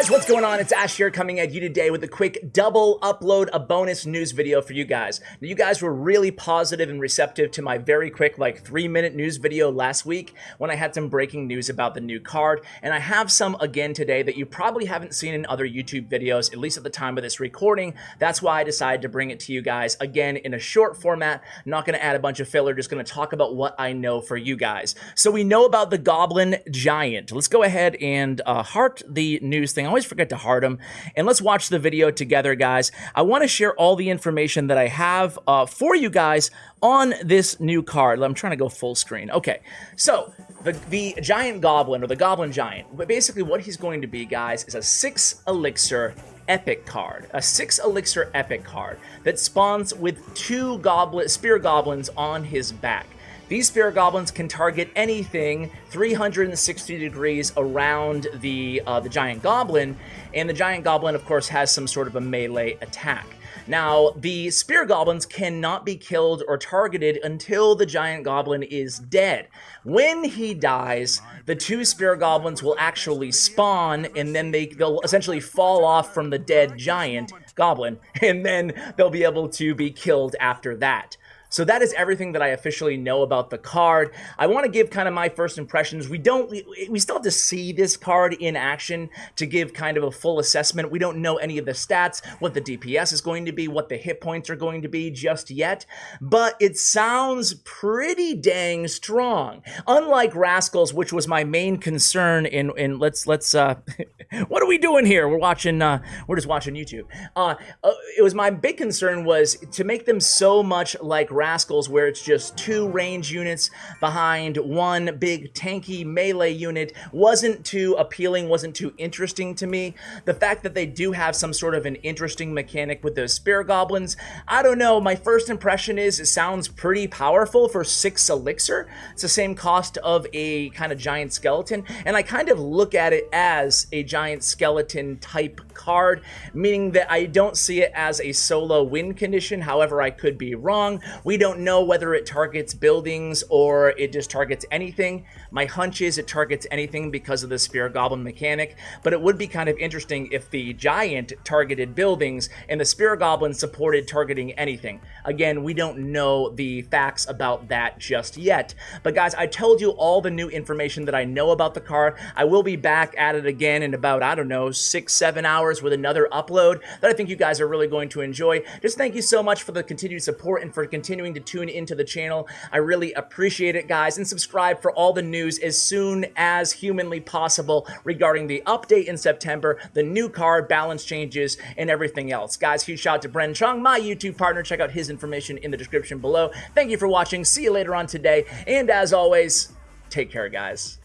guys, what's going on? It's Ash here coming at you today with a quick double upload, a bonus news video for you guys. Now, you guys were really positive and receptive to my very quick, like three minute news video last week when I had some breaking news about the new card. And I have some again today that you probably haven't seen in other YouTube videos, at least at the time of this recording. That's why I decided to bring it to you guys again in a short format. not going to add a bunch of filler, just going to talk about what I know for you guys. So we know about the Goblin Giant. Let's go ahead and uh, heart the news thing. Always forget to heart them. And let's watch the video together, guys. I want to share all the information that I have uh, for you guys on this new card. I'm trying to go full screen. Okay, so the, the Giant Goblin, or the Goblin Giant, but basically what he's going to be, guys, is a six elixir epic card, a six elixir epic card that spawns with two goblin spear goblins on his back. These Spear Goblins can target anything 360 degrees around the, uh, the Giant Goblin, and the Giant Goblin, of course, has some sort of a melee attack. Now, the Spear Goblins cannot be killed or targeted until the Giant Goblin is dead. When he dies, the two Spear Goblins will actually spawn, and then they, they'll essentially fall off from the dead Giant Goblin, and then they'll be able to be killed after that. So that is everything that I officially know about the card. I want to give kind of my first impressions. We don't, we, still have to see this card in action to give kind of a full assessment. We don't know any of the stats, what the DPS is going to be, what the hit points are going to be just yet, but it sounds pretty dang strong. Unlike Rascals, which was my main concern in, in let's, let's, uh, what are we doing here? We're watching, uh, we're just watching YouTube. Uh, uh, it was my big concern was to make them so much like Rascals where it's just two range units behind one big tanky melee unit wasn't too appealing, wasn't too interesting to me. The fact that they do have some sort of an interesting mechanic with those Spear Goblins, I don't know, my first impression is it sounds pretty powerful for 6 Elixir. It's the same cost of a kind of giant skeleton, and I kind of look at it as a giant skeleton type card, meaning that I don't see it as a solo win condition, however I could be wrong. We don't know whether it targets buildings or it just targets anything. My hunch is it targets anything because of the Spear Goblin mechanic, but it would be kind of interesting if the Giant targeted buildings and the Spear Goblin supported targeting anything. Again, we don't know the facts about that just yet. But guys, I told you all the new information that I know about the card. I will be back at it again in about, I don't know, six, seven hours with another upload that I think you guys are really going to enjoy. Just thank you so much for the continued support and for continuing continuing to tune into the channel. I really appreciate it, guys, and subscribe for all the news as soon as humanly possible regarding the update in September, the new card, balance changes, and everything else. Guys, huge shout out to Bren Chung, my YouTube partner. Check out his information in the description below. Thank you for watching. See you later on today, and as always, take care, guys.